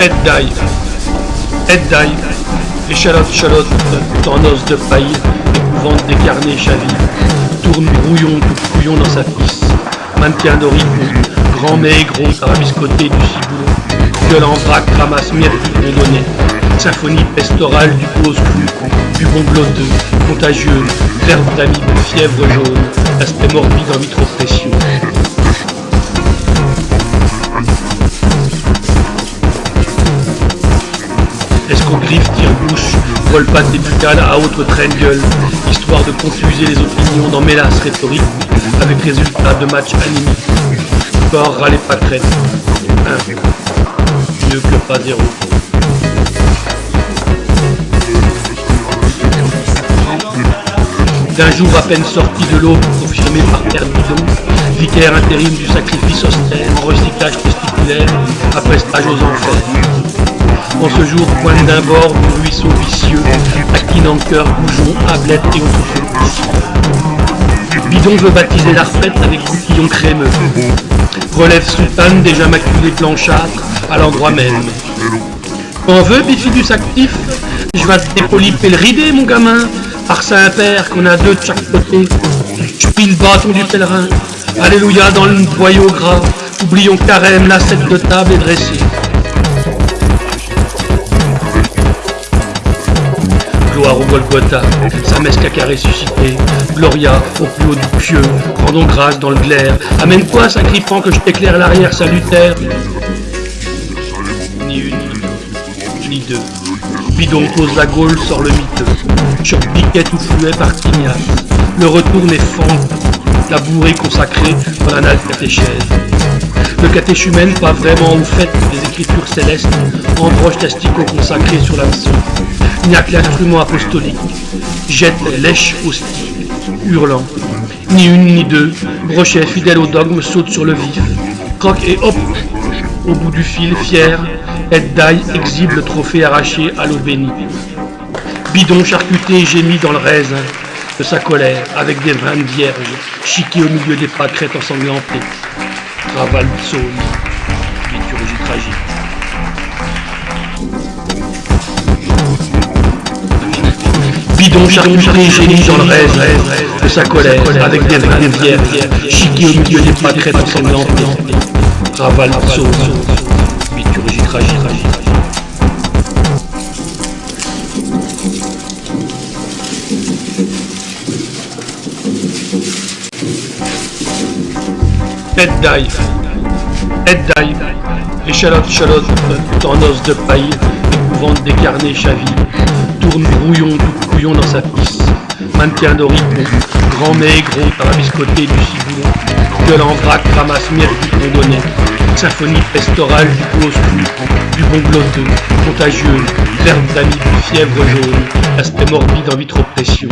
Aide d'ail, aide d'ail, échalote, chalotte, en os de paille, des carnets chavis, tourne brouillon, tout couillon dans sa pisse, mannequin d'oricon, grand mais gros, tarabiscoté du ciboulot, gueule en vrac, ramasse du rondonnet, symphonie pestorale du close clou, du bon contagieux, verbe d'amibe, fièvre jaune, aspect morbide en vitropression. Griffe, tire-bouche, vole-patte épicale à train gueule, histoire de confuser les opinions dans mélasse rhétorique, avec résultat de match animique. Corps râler pas crête. Un. Mieux que pas zéro. D'un jour à peine sorti de l'eau, confirmé par Terre Bidon, vicaire intérim du sacrifice austère en recyclage testiculaire, après stage aux enfers. En ce jour, pointe d'un bord du ruisseau vicieux, en cœur, bougeon, ablette et autres Bidon veut baptiser la avec coutillon crémeux. Relève soutane déjà maculée blanchâtre à l'endroit même. On veut, bifidus actif Je vais te dépoliper le ridé, mon gamin, par Saint-Père qu'on a deux de chaque côté. Je pile le bâton du pèlerin. Alléluia dans le boyau gras. Oublions carême, la de table est dressée. Gloire au Golgotha, sa messe caca ressuscité, Gloria au plus haut du pieux, rendons grâce dans le glaire, amène-toi, sacrifiant que je t'éclaire l'arrière salutaire. Ni une, ni deux. Bidon pose la Gaule, sort le miteux, sur piquet ou fluet par Tignas. Le retour n'est fond, la bourrée consacrée dans l'anal catéchèse. Le catéchumène, pas vraiment au fait des écritures célestes, embroche d'asticots consacrés sur l'hameçon. Il n'y a que l'instrument apostolique. Jette, lèche, hostie, hurlant. Ni une ni deux, brochet fidèle au dogme saute sur le vif. Croque et hop Au bout du fil, fier, aide d'ail exhibe le trophée arraché à l'eau bénie. Bidon charcuté gémit dans le raisin de sa colère, avec des vins vierges, chiqués au milieu des pâquerettes ensanglantées. Raval psaume, liturgie tragique. Bidon charcuté génie dans le rêve de sa colère, avec des vierges, au milieu des pâquerettes ensanglantées. Raval psaume, liturgie tragique. Aide d'ail, aide d'ail, échalote, chalotte, en os de paille, épouvante des carnets chavis, tourne brouillon, tout couillon dans sa pisse, mannequin d'oricon, grand mais gros biscottée du ciboulot, gueule en vrac, ramasse miettes du rondonnet, symphonie pestorale du close du bon gloteux, contagieuse, verbe d'amie, fièvre jaune, aspect morbide en vitropression.